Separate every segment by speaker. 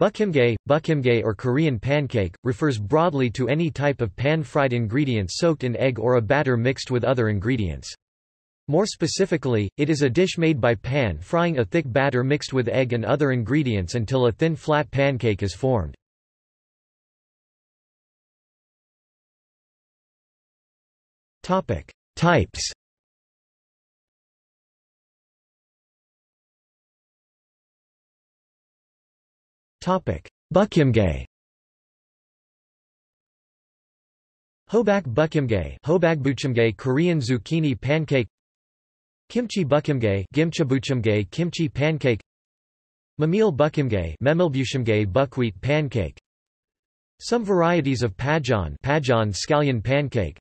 Speaker 1: Buchimgae, buchimgae or Korean pancake, refers broadly to any type of pan-fried ingredient soaked in egg or a batter mixed with other ingredients. More specifically, it is a dish made by pan-frying a thick batter mixed with egg and other ingredients until a thin flat pancake is formed. Types Buchimgae Hobak buchimgae Hobagbuchimgae Korean zucchini pancake. Kimchi buchimgae Gimchabuchimgae kimchi pancake. Memil buchimgae Memilbuchimgae buckwheat pancake. Some varieties of pajeon Pajeon scallion pancake.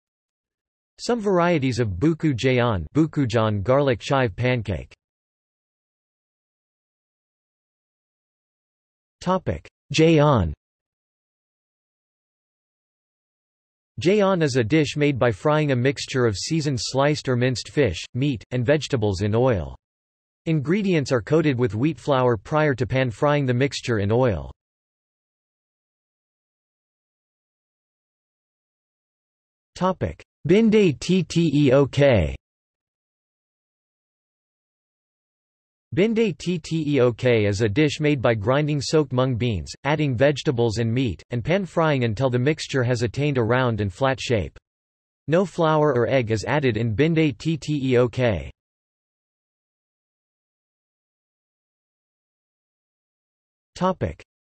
Speaker 1: Some varieties of buku jaeon Bukujeon garlic chive pancake Jaeon Jaeon is a dish made by frying a mixture of seasoned sliced or minced fish, meat, and vegetables in oil. Ingredients are coated with wheat flour prior to pan-frying the mixture in oil. Binde tteok Binde tteok is a dish made by grinding soaked mung beans, adding vegetables and meat, and pan-frying until the mixture has attained a round and flat shape. No flour or egg is added in binde tteok.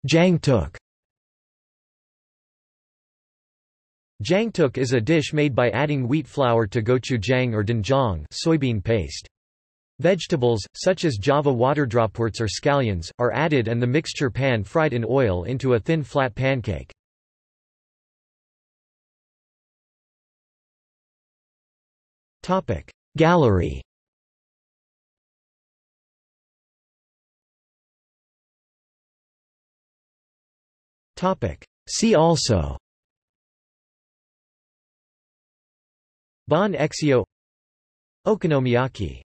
Speaker 1: Jangtuk Jangtuk is a dish made by adding wheat flour to gochujang or doenjang soybean paste. Vegetables, such as Java waterdropworts or scallions, are added and the mixture pan-fried in oil into a thin flat pancake. Gallery See also Bánh xèo Okonomiyaki